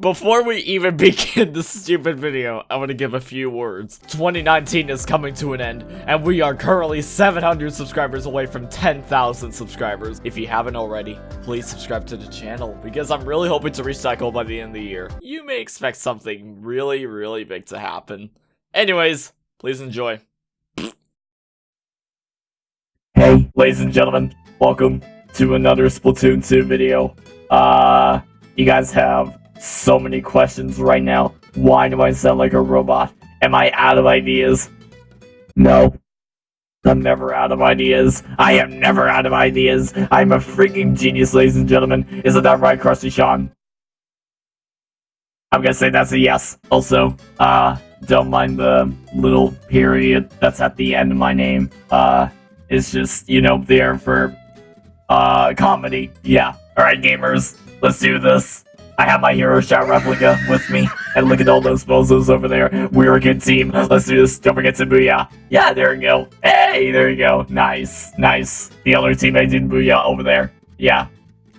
Before we even begin this stupid video, I want to give a few words. 2019 is coming to an end, and we are currently 700 subscribers away from 10,000 subscribers. If you haven't already, please subscribe to the channel, because I'm really hoping to goal by the end of the year. You may expect something really, really big to happen. Anyways, please enjoy. Hey, ladies and gentlemen, welcome to another Splatoon 2 video. Uh, you guys have so many questions right now. Why do I sound like a robot? Am I out of ideas? No. I'm never out of ideas. I am never out of ideas. I'm a freaking genius, ladies and gentlemen. Isn't that right, Crusty Sean? I'm gonna say that's a yes. Also, uh, don't mind the little period that's at the end of my name. Uh, it's just, you know, there for, uh, comedy. Yeah. Alright, gamers, let's do this. I have my Hero Shot replica with me. And look at all those bozos over there. We're a good team. Let's do this. Don't forget to Booyah. Yeah, there you go. Hey, there you go. Nice, nice. The other teammate did Booyah over there. Yeah.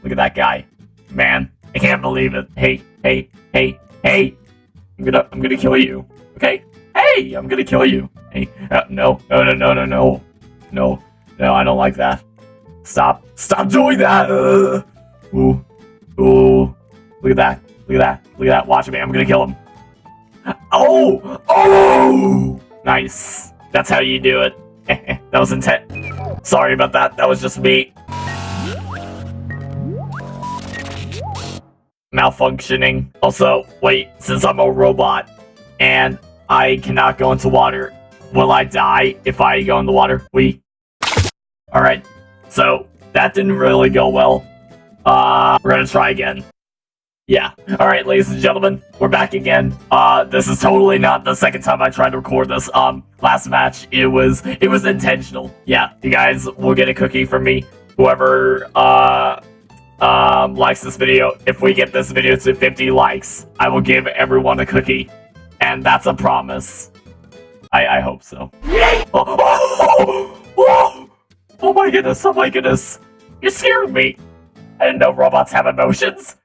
Look at that guy. Man, I can't believe it. Hey, hey, hey, hey. I'm gonna, I'm gonna kill you. Okay? Hey, I'm gonna kill you. Hey, uh, no, no, no, no, no, no. No, no, I don't like that. Stop. Stop doing that! Uh, ooh. Ooh. Look at that. Look at that. Look at that. Watch me. I'm gonna kill him. Oh! Oh! Nice. That's how you do it. that was intent. Sorry about that. That was just me. Malfunctioning. Also, wait, since I'm a robot and I cannot go into water, will I die if I go in the water? We. Alright. So, that didn't really go well. Uh, we're gonna try again. Yeah. Alright, ladies and gentlemen, we're back again. Uh, this is totally not the second time I tried to record this. Um, last match, it was, it was intentional. Yeah, you guys will get a cookie from me. Whoever, uh, um, likes this video, if we get this video to 50 likes, I will give everyone a cookie. And that's a promise. I, I hope so. Oh, oh, oh, oh my goodness, oh my goodness. You're scaring me. I didn't know robots have emotions.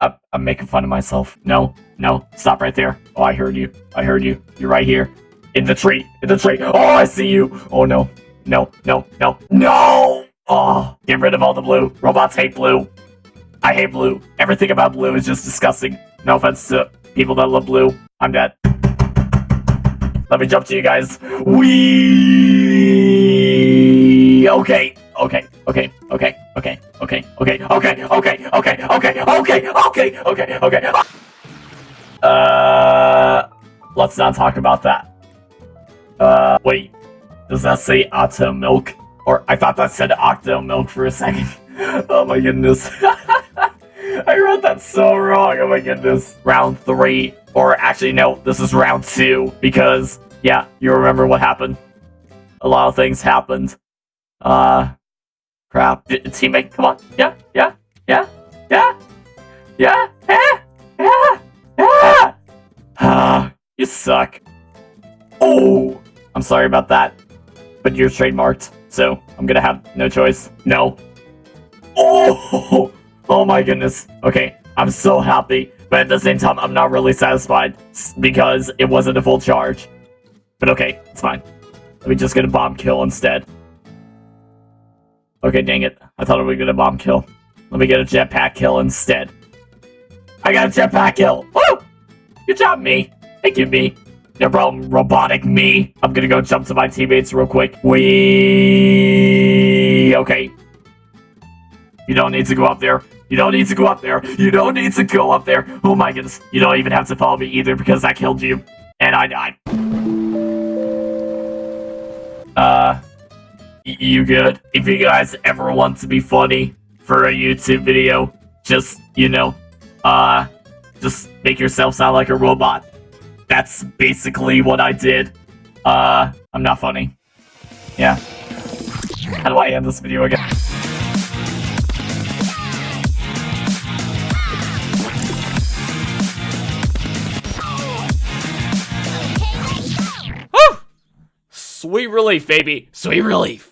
I'm, making fun of myself. No, no, stop right there. Oh, I heard you. I heard you. You're right here. In the tree. In the tree. Oh, I see you. Oh, no. No, no, no. No! Oh, get rid of all the blue. Robots hate blue. I hate blue. Everything about blue is just disgusting. No offense to people that love blue. I'm dead. Let me jump to you guys. We okay, okay, okay, okay, okay, okay, okay, okay, okay, okay, okay, okay, okay, okay, okay. Uh, let's not talk about that. Uh, wait, does that say Octo Milk? Or I thought that said Octo Milk for a second. oh my goodness. I read that so wrong. Oh my goodness. Round three. Or actually, no, this is round two. Because, yeah, you remember what happened. A lot of things happened. Uh, crap. D teammate, come on. Yeah, yeah, yeah, yeah, yeah, yeah, yeah, yeah. Ah, you suck. Oh, I'm sorry about that. But you're trademarked, so I'm gonna have no choice. No. Oh! Oh my goodness. Okay, I'm so happy, but at the same time, I'm not really satisfied because it wasn't a full charge. But okay, it's fine. Let me just get a bomb kill instead. Okay, dang it. I thought would get a bomb kill. Let me get a jetpack kill instead. I got a jetpack kill! Woo! Good job, me. Thank you, me. No problem, robotic me. I'm gonna go jump to my teammates real quick. We Okay. You don't need to go up there. You don't need to go up there. You don't need to go up there. Oh my goodness. You don't even have to follow me either because I killed you. And I died. Uh, you good? If you guys ever want to be funny for a YouTube video, just, you know, uh, just make yourself sound like a robot. That's basically what I did. Uh, I'm not funny. Yeah. How do I end this video again? Sweet relief, baby. Sweet relief.